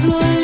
flores.